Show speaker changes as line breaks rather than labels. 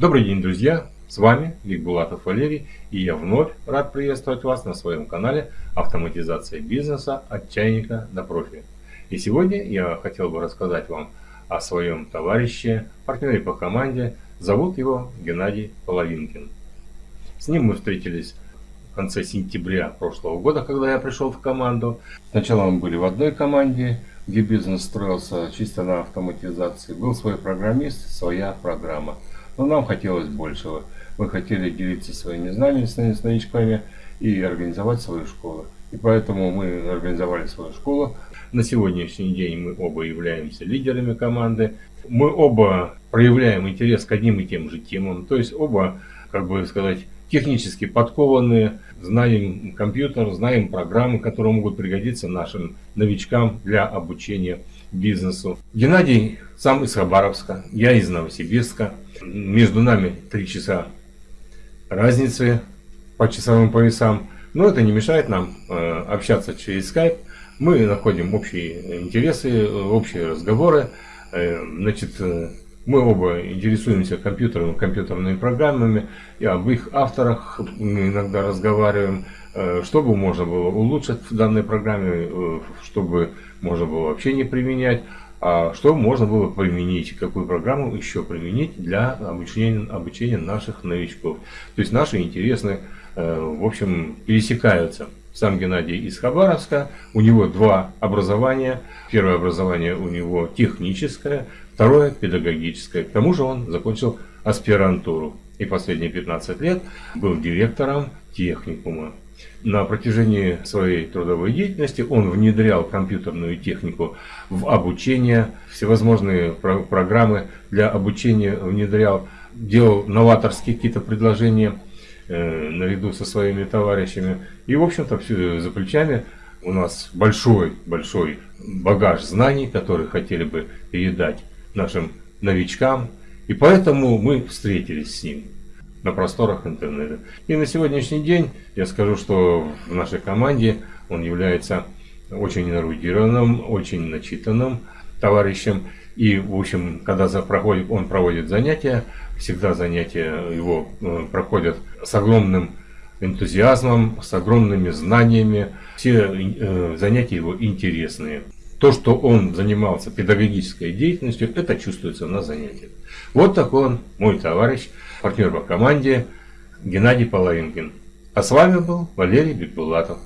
Добрый день, друзья! С вами Викбулатов Валерий, и я вновь рад приветствовать вас на своем канале «Автоматизация бизнеса от чайника до профи». И сегодня я хотел бы рассказать вам о своем товарище, партнере по команде. Зовут его Геннадий Половинкин. С ним мы встретились в конце сентября прошлого года, когда я пришел в команду. Сначала мы были в одной команде, где бизнес строился чисто на автоматизации. Был свой программист, своя программа – но нам хотелось большего. Мы хотели делиться своими знаниями с новичками и организовать свою школу. И поэтому мы организовали свою школу. На сегодняшний день мы оба являемся лидерами команды. Мы оба проявляем интерес к одним и тем же темам. То есть оба, как бы сказать, технически подкованные, знаем компьютер, знаем программы, которые могут пригодиться нашим новичкам для обучения бизнесу. Геннадий сам из Хабаровска, я из Новосибирска. Между нами три часа разницы по часовым поясам. Но это не мешает нам э, общаться через Skype. Мы находим общие интересы, общие разговоры. Э, значит, э, мы оба интересуемся компьютером, компьютерными программами, и об их авторах иногда разговариваем, э, чтобы можно было улучшить в данной программе, э, чтобы можно было вообще не применять, а что можно было применить, какую программу еще применить для обучения, обучения наших новичков. То есть наши интересы, э, в общем, пересекаются. Сам Геннадий из Хабаровска, у него два образования. Первое образование у него техническое, второе педагогическое. К тому же он закончил аспирантуру и последние 15 лет был директором техникума. На протяжении своей трудовой деятельности он внедрял компьютерную технику в обучение, всевозможные про программы для обучения внедрял, делал новаторские какие-то предложения наряду со своими товарищами. И, в общем-то, за плечами у нас большой-большой багаж знаний, которые хотели бы передать нашим новичкам. И поэтому мы встретились с ним на просторах интернета. И на сегодняшний день я скажу, что в нашей команде он является очень эрудированным, очень начитанным товарищем. И, в общем, когда проходит, он проводит занятия, всегда занятия его э, проходят с огромным энтузиазмом, с огромными знаниями. Все э, занятия его интересные. То, что он занимался педагогической деятельностью, это чувствуется на занятиях. Вот такой он, мой товарищ партнер по команде Геннадий Половинкин. А с вами был Валерий Бекбулатов.